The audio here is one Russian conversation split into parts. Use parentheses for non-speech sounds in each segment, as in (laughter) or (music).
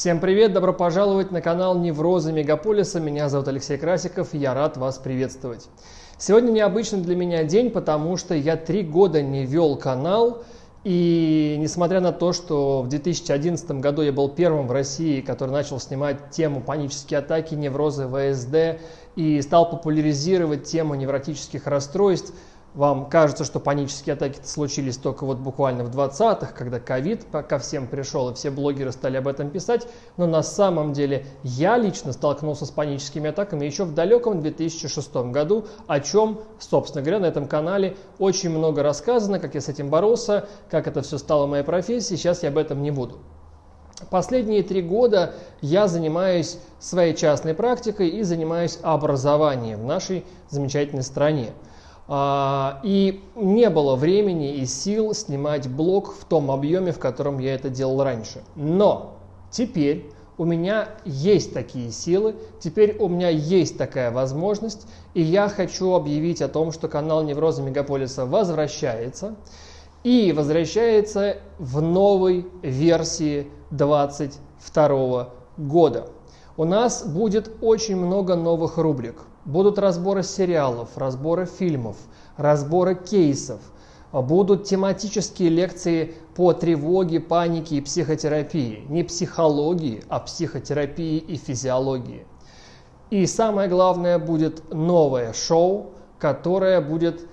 Всем привет, добро пожаловать на канал Неврозы Мегаполиса. Меня зовут Алексей Красиков, я рад вас приветствовать. Сегодня необычный для меня день, потому что я три года не вел канал, и несмотря на то, что в 2011 году я был первым в России, который начал снимать тему панические атаки, неврозы, ВСД и стал популяризировать тему невротических расстройств, вам кажется, что панические атаки случились только вот буквально в 20-х, когда ковид ко всем пришел, и все блогеры стали об этом писать. Но на самом деле я лично столкнулся с паническими атаками еще в далеком 2006 году, о чем, собственно говоря, на этом канале очень много рассказано, как я с этим боролся, как это все стало моей профессией. Сейчас я об этом не буду. Последние три года я занимаюсь своей частной практикой и занимаюсь образованием в нашей замечательной стране. А, и не было времени и сил снимать блог в том объеме, в котором я это делал раньше. Но теперь у меня есть такие силы, теперь у меня есть такая возможность, и я хочу объявить о том, что канал Невроза Мегаполиса возвращается, и возвращается в новой версии 2022 года. У нас будет очень много новых рубрик. Будут разборы сериалов, разборы фильмов, разборы кейсов. Будут тематические лекции по тревоге, панике и психотерапии. Не психологии, а психотерапии и физиологии. И самое главное, будет новое шоу, которое будет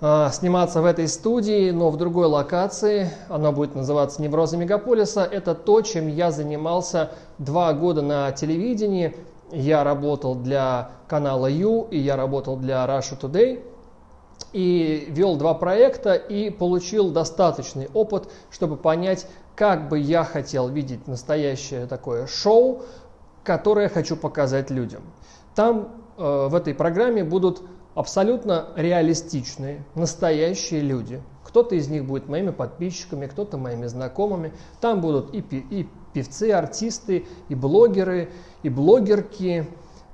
э, сниматься в этой студии, но в другой локации. Оно будет называться «Неврозы мегаполиса». Это то, чем я занимался два года на телевидении – я работал для канала Ю и я работал для Russia Today и вел два проекта и получил достаточный опыт, чтобы понять, как бы я хотел видеть настоящее такое шоу, которое хочу показать людям. Там э, в этой программе будут абсолютно реалистичные, настоящие люди. Кто-то из них будет моими подписчиками, кто-то моими знакомыми. Там будут и, и певцы, артисты, и блогеры, и блогерки,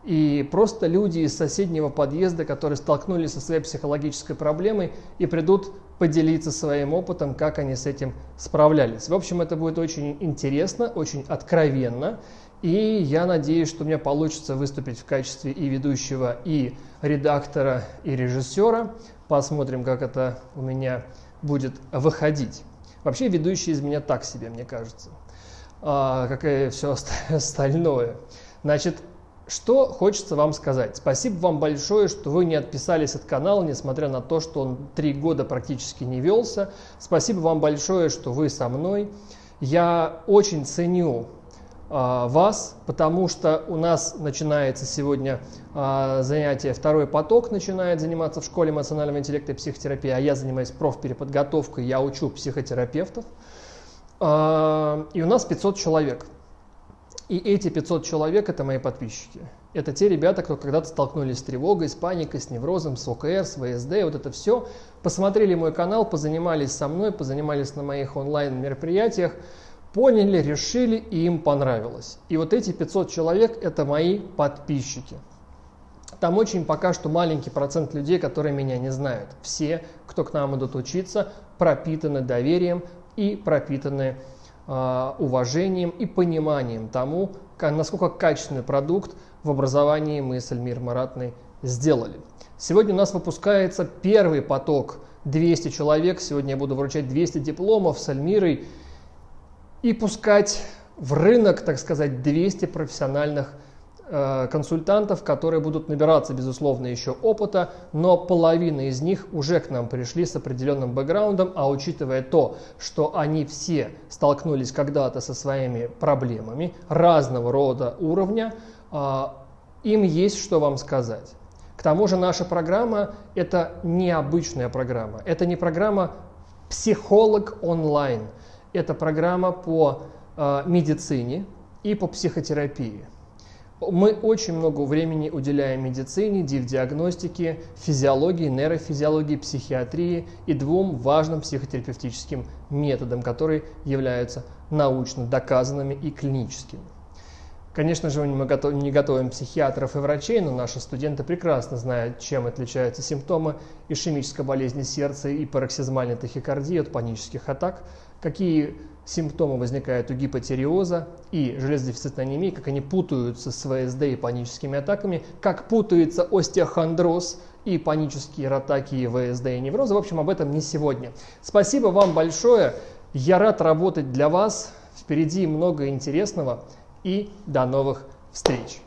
и просто люди из соседнего подъезда, которые столкнулись со своей психологической проблемой и придут поделиться своим опытом, как они с этим справлялись. В общем, это будет очень интересно, очень откровенно, и я надеюсь, что у меня получится выступить в качестве и ведущего, и редактора, и режиссера. Посмотрим, как это у меня будет выходить. Вообще ведущий из меня так себе, мне кажется а, как и все (laughs) остальное. Значит, что хочется вам сказать. Спасибо вам большое, что вы не отписались от канала, несмотря на то, что он три года практически не велся. Спасибо вам большое, что вы со мной. Я очень ценю вас, потому что у нас начинается сегодня а, занятие, второй поток начинает заниматься в школе эмоционального интеллекта и психотерапии, а я занимаюсь профпереподготовкой, я учу психотерапевтов. А, и у нас 500 человек. И эти 500 человек – это мои подписчики. Это те ребята, кто когда-то столкнулись с тревогой, с паникой, с неврозом, с ОКР, с ВСД, вот это все. Посмотрели мой канал, позанимались со мной, позанимались на моих онлайн-мероприятиях, поняли, решили, и им понравилось. И вот эти 500 человек – это мои подписчики. Там очень пока что маленький процент людей, которые меня не знают. Все, кто к нам идут учиться, пропитаны доверием, и пропитаны э, уважением и пониманием тому, насколько качественный продукт в образовании мы с Эльмир Маратной сделали. Сегодня у нас выпускается первый поток 200 человек. Сегодня я буду вручать 200 дипломов с Эльмирой и пускать в рынок, так сказать, 200 профессиональных Э, консультантов, которые будут набираться, безусловно, еще опыта, но половина из них уже к нам пришли с определенным бэкграундом, а учитывая то, что они все столкнулись когда-то со своими проблемами разного рода уровня, э, им есть что вам сказать. К тому же наша программа – это необычная программа. Это не программа «Психолог онлайн». Это программа по э, медицине и по психотерапии. Мы очень много времени уделяем медицине, диагностике, физиологии, нейрофизиологии, психиатрии и двум важным психотерапевтическим методам, которые являются научно доказанными и клиническими. Конечно же, мы не готовим психиатров и врачей, но наши студенты прекрасно знают, чем отличаются симптомы ишемической болезни сердца и пароксизмальной тахикардии от панических атак, какие симптомы возникают у гипотериоза и железодефицитной анемии, как они путаются с ВСД и паническими атаками, как путается остеохондроз и панические атаки и ВСД и неврозы. В общем, об этом не сегодня. Спасибо вам большое. Я рад работать для вас. Впереди много интересного. И до новых встреч!